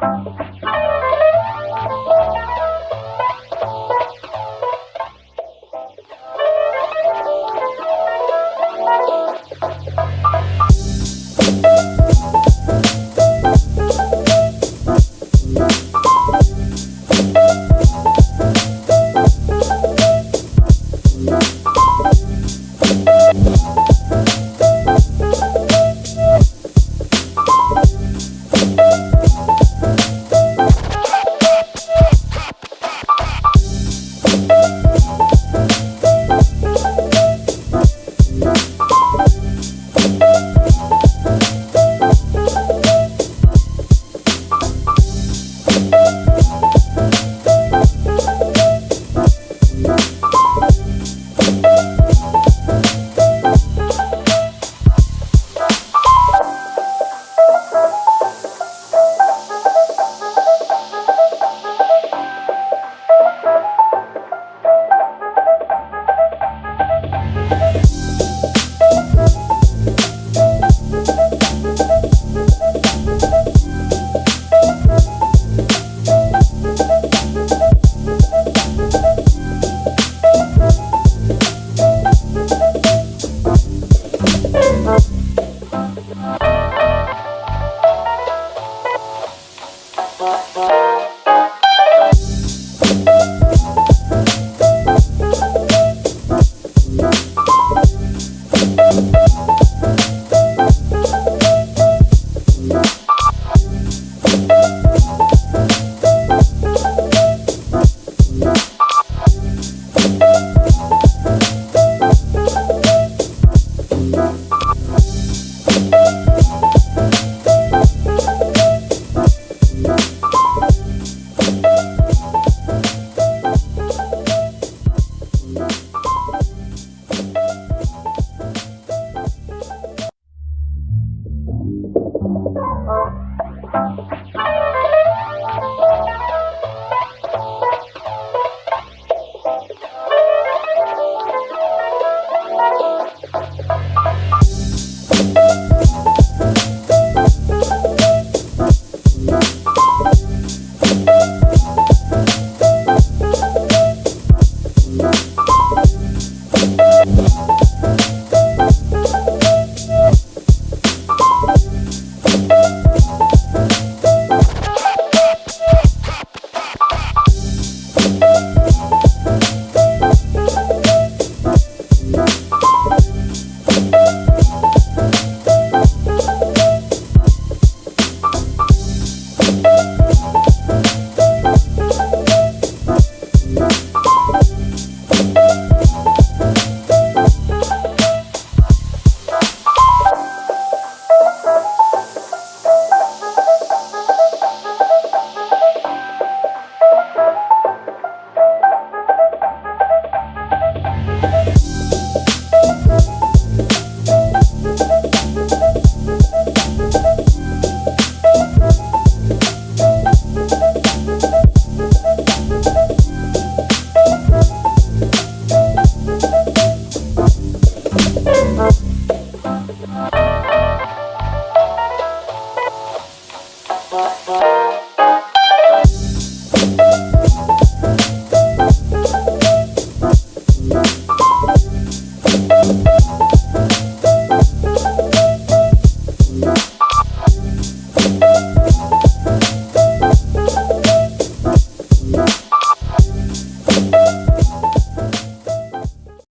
Música Música